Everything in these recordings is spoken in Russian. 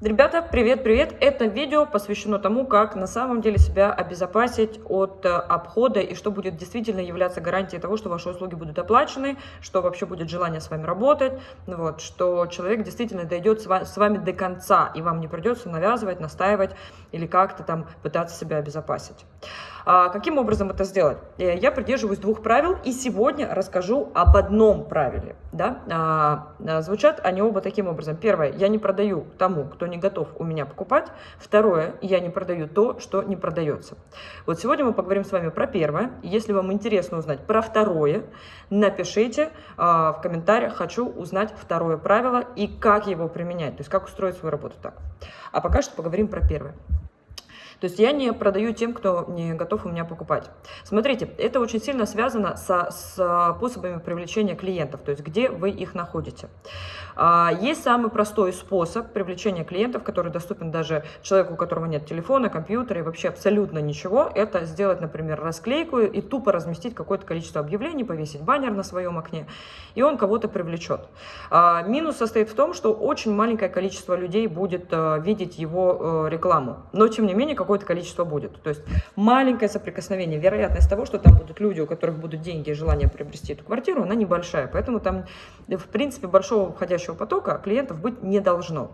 Ребята, привет-привет! Это видео посвящено тому, как на самом деле себя обезопасить от э, обхода и что будет действительно являться гарантией того, что ваши услуги будут оплачены, что вообще будет желание с вами работать, вот, что человек действительно дойдет с вами до конца, и вам не придется навязывать, настаивать или как-то там пытаться себя обезопасить. А, каким образом это сделать? Э, я придерживаюсь двух правил и сегодня расскажу об одном правиле. Да? А, а, звучат они оба таким образом. Первое, я не продаю тому, кто не готов у меня покупать. Второе, я не продаю то, что не продается. Вот сегодня мы поговорим с вами про первое. Если вам интересно узнать про второе, напишите а, в комментариях, хочу узнать второе правило и как его применять, то есть как устроить свою работу так. А пока что поговорим про первое. То есть я не продаю тем, кто не готов у меня покупать. Смотрите, это очень сильно связано со, способами привлечения клиентов, то есть где вы их находите. А, есть самый простой способ привлечения клиентов, который доступен даже человеку, у которого нет телефона, компьютера и вообще абсолютно ничего. Это сделать, например, расклейку и тупо разместить какое-то количество объявлений, повесить баннер на своем окне, и он кого-то привлечет. А, минус состоит в том, что очень маленькое количество людей будет э, видеть его э, рекламу, но тем не менее какое-то количество будет. То есть маленькое соприкосновение, вероятность того, что там будут люди, у которых будут деньги и желание приобрести эту квартиру, она небольшая. Поэтому там, в принципе, большого входящего потока клиентов быть не должно.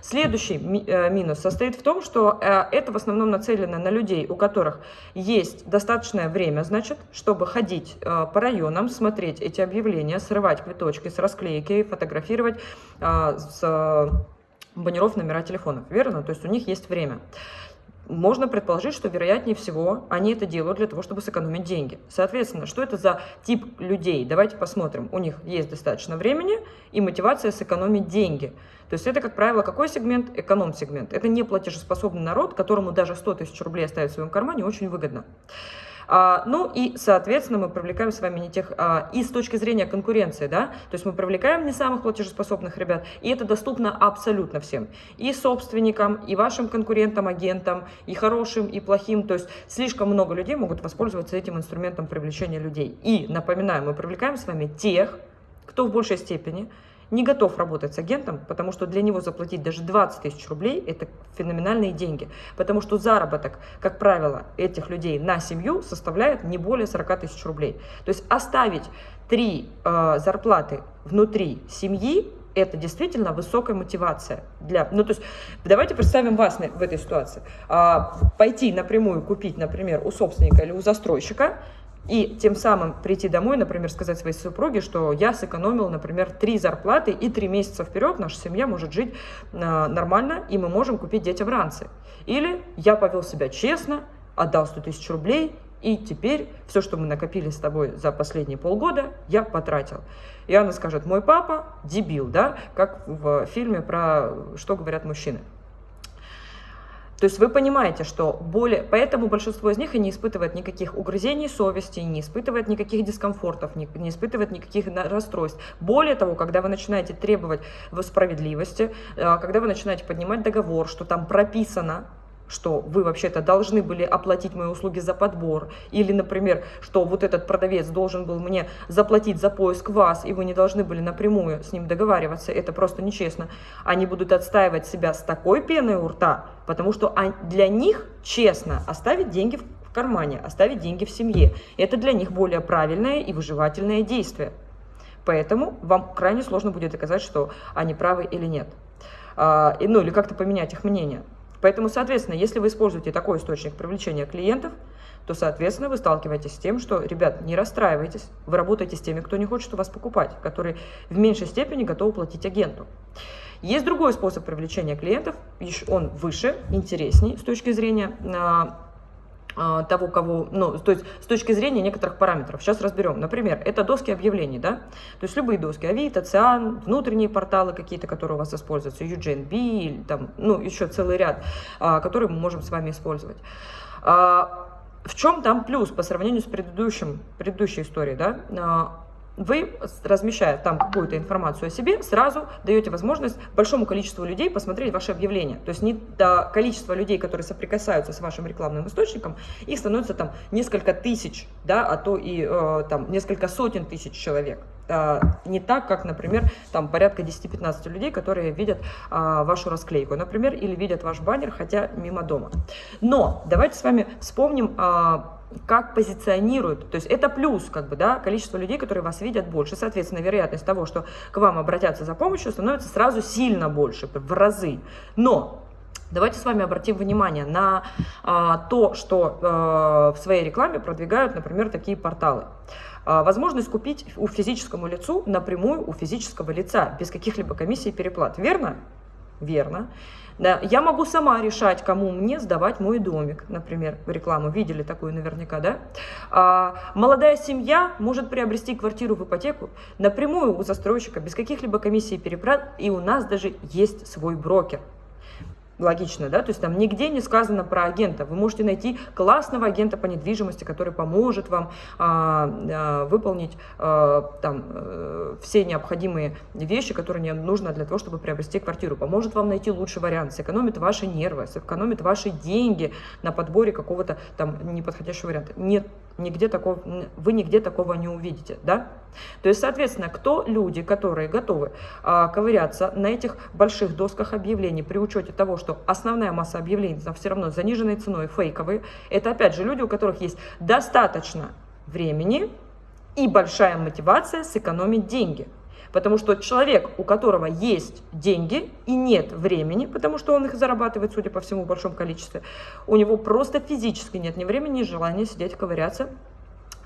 Следующий э, минус состоит в том, что э, это в основном нацелено на людей, у которых есть достаточное время, значит, чтобы ходить э, по районам, смотреть эти объявления, срывать квиточки с расклейки, фотографировать с баннеров номера телефонов, верно? То есть у них есть время можно предположить, что вероятнее всего они это делают для того, чтобы сэкономить деньги. Соответственно, что это за тип людей? Давайте посмотрим. У них есть достаточно времени и мотивация сэкономить деньги. То есть это, как правило, какой сегмент? Эконом-сегмент. Это не платежеспособный народ, которому даже 100 тысяч рублей оставить в своем кармане очень выгодно. А, ну и, соответственно, мы привлекаем с вами не тех, а, и с точки зрения конкуренции, да, то есть мы привлекаем не самых платежеспособных ребят, и это доступно абсолютно всем, и собственникам, и вашим конкурентам, агентам, и хорошим, и плохим, то есть слишком много людей могут воспользоваться этим инструментом привлечения людей. И, напоминаю, мы привлекаем с вами тех, кто в большей степени не готов работать с агентом, потому что для него заплатить даже 20 тысяч рублей – это феноменальные деньги. Потому что заработок, как правило, этих людей на семью составляет не более 40 тысяч рублей. То есть оставить три э, зарплаты внутри семьи это действительно высокая мотивация для, ну то есть давайте представим вас в этой ситуации, а, пойти напрямую купить, например, у собственника или у застройщика и тем самым прийти домой, например, сказать своей супруге, что я сэкономил, например, три зарплаты, и три месяца вперед наша семья может жить э, нормально, и мы можем купить детям ранцы. Или я повел себя честно, отдал 100 тысяч рублей, и теперь все, что мы накопили с тобой за последние полгода, я потратил. И она скажет, мой папа дебил, да, как в фильме про «Что говорят мужчины». То есть вы понимаете, что более... Поэтому большинство из них и не испытывает никаких угрызений совести, не испытывает никаких дискомфортов, не, не испытывает никаких расстройств. Более того, когда вы начинаете требовать справедливости, э, когда вы начинаете поднимать договор, что там прописано, что вы вообще-то должны были оплатить мои услуги за подбор, или, например, что вот этот продавец должен был мне заплатить за поиск вас, и вы не должны были напрямую с ним договариваться, это просто нечестно. Они будут отстаивать себя с такой пеной у рта, потому что для них честно оставить деньги в кармане, оставить деньги в семье. Это для них более правильное и выживательное действие. Поэтому вам крайне сложно будет доказать, что они правы или нет. А, ну, или как-то поменять их мнение. Поэтому, соответственно, если вы используете такой источник привлечения клиентов, то, соответственно, вы сталкиваетесь с тем, что, ребят, не расстраивайтесь, вы работаете с теми, кто не хочет у вас покупать, которые в меньшей степени готовы платить агенту. Есть другой способ привлечения клиентов, он выше, интересней с точки зрения а, того, кого, ну, то есть с точки зрения некоторых параметров. Сейчас разберем. Например, это доски объявлений, да, то есть любые доски, Авито, Циан, внутренние порталы какие-то, которые у вас используются, UGNB, там, ну, еще целый ряд, а, которые мы можем с вами использовать. А, в чем там плюс по сравнению с предыдущим, предыдущей историей, да? Вы, размещая там какую-то информацию о себе, сразу даете возможность большому количеству людей посмотреть ваше объявление. То есть не до количества людей, которые соприкасаются с вашим рекламным источником, их становится там несколько тысяч, да, а то и э, там несколько сотен тысяч человек. А, не так, как, например, там порядка 10-15 людей, которые видят а, вашу расклейку, например, или видят ваш баннер, хотя мимо дома. Но давайте с вами вспомним, а, как позиционируют. То есть это плюс, как бы, да, количество людей, которые вас видят больше. Соответственно, вероятность того, что к вам обратятся за помощью, становится сразу сильно больше, в разы. Но Давайте с вами обратим внимание на а, то, что а, в своей рекламе продвигают, например, такие порталы. А, возможность купить у физическому лицу напрямую у физического лица, без каких-либо комиссий и переплат. Верно? Верно. Да, я могу сама решать, кому мне сдавать мой домик, например, рекламу. Видели такую наверняка, да? А, молодая семья может приобрести квартиру в ипотеку напрямую у застройщика, без каких-либо комиссий и переплат, и у нас даже есть свой брокер. Логично, да? То есть там нигде не сказано про агента. Вы можете найти классного агента по недвижимости, который поможет вам а, а, выполнить а, там а, все необходимые вещи, которые не нужно для того, чтобы приобрести квартиру. Поможет вам найти лучший вариант, сэкономит ваши нервы, сэкономит ваши деньги на подборе какого-то там неподходящего варианта. Нет, нигде такого, вы нигде такого не увидите, да? То есть, соответственно, кто люди, которые готовы а, ковыряться на этих больших досках объявлений при учете того, что основная масса объявлений там все равно заниженной ценой, фейковые, это опять же люди, у которых есть достаточно времени и большая мотивация сэкономить деньги. Потому что человек, у которого есть деньги и нет времени, потому что он их зарабатывает, судя по всему, в большом количестве, у него просто физически нет ни времени, ни желания сидеть ковыряться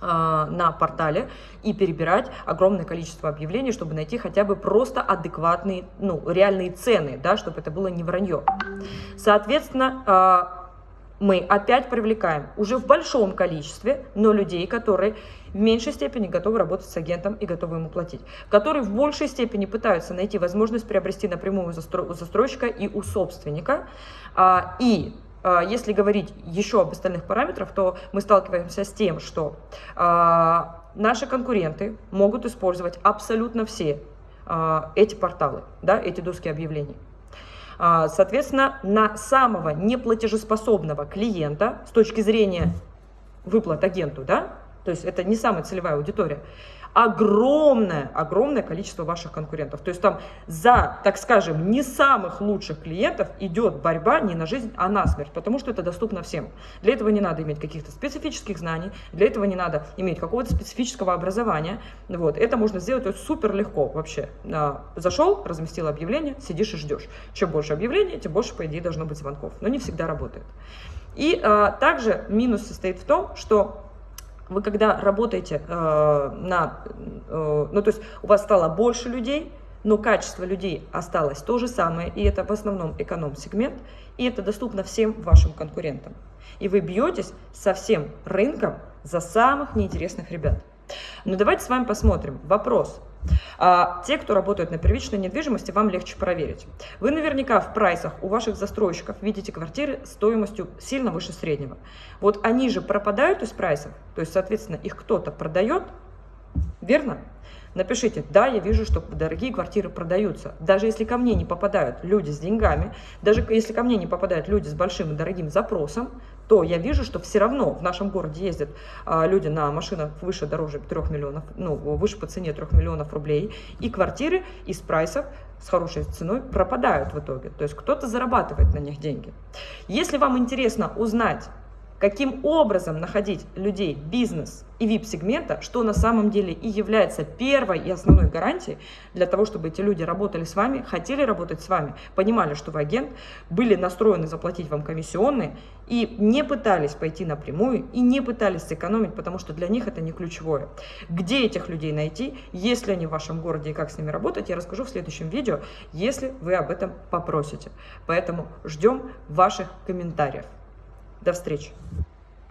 а, на портале и перебирать огромное количество объявлений, чтобы найти хотя бы просто адекватные, ну, реальные цены, да, чтобы это было не вранье. Соответственно, а, мы опять привлекаем уже в большом количестве, но людей, которые в меньшей степени готовы работать с агентом и готовы ему платить, которые в большей степени пытаются найти возможность приобрести напрямую у застройщика и у собственника. А, и а, если говорить еще об остальных параметрах, то мы сталкиваемся с тем, что а, наши конкуренты могут использовать абсолютно все эти порталы, да, эти доски объявлений. А, соответственно, на самого неплатежеспособного клиента с точки зрения выплат агенту, да, то есть это не самая целевая аудитория, огромное, огромное количество ваших конкурентов. То есть там за, так скажем, не самых лучших клиентов идет борьба не на жизнь, а на смерть, потому что это доступно всем. Для этого не надо иметь каких-то специфических знаний, для этого не надо иметь какого-то специфического образования. Вот. Это можно сделать вот, супер легко вообще. А, зашел, разместил объявление, сидишь и ждешь. Чем больше объявлений, тем больше, по идее, должно быть звонков. Но не всегда работает. И а, также минус состоит в том, что вы когда работаете э, на, э, ну то есть у вас стало больше людей, но качество людей осталось то же самое, и это в основном эконом-сегмент, и это доступно всем вашим конкурентам. И вы бьетесь со всем рынком за самых неинтересных ребят. Но давайте с вами посмотрим. Вопрос. А те, кто работают на первичной недвижимости, вам легче проверить. Вы наверняка в прайсах у ваших застройщиков видите квартиры стоимостью сильно выше среднего. Вот они же пропадают из прайсов, то есть, соответственно, их кто-то продает, верно? Напишите, да, я вижу, что дорогие квартиры продаются. Даже если ко мне не попадают люди с деньгами, даже если ко мне не попадают люди с большим и дорогим запросом, то я вижу, что все равно в нашем городе ездят а, люди на машинах выше дороже 3 миллионов, ну, выше по цене 3 миллионов рублей, и квартиры из прайсов с хорошей ценой пропадают в итоге. То есть кто-то зарабатывает на них деньги. Если вам интересно узнать, каким образом находить людей бизнес и VIP-сегмента, что на самом деле и является первой и основной гарантией для того, чтобы эти люди работали с вами, хотели работать с вами, понимали, что вы агент, были настроены заплатить вам комиссионные и не пытались пойти напрямую и не пытались сэкономить, потому что для них это не ключевое. Где этих людей найти, если они в вашем городе и как с ними работать, я расскажу в следующем видео, если вы об этом попросите. Поэтому ждем ваших комментариев. До встречи!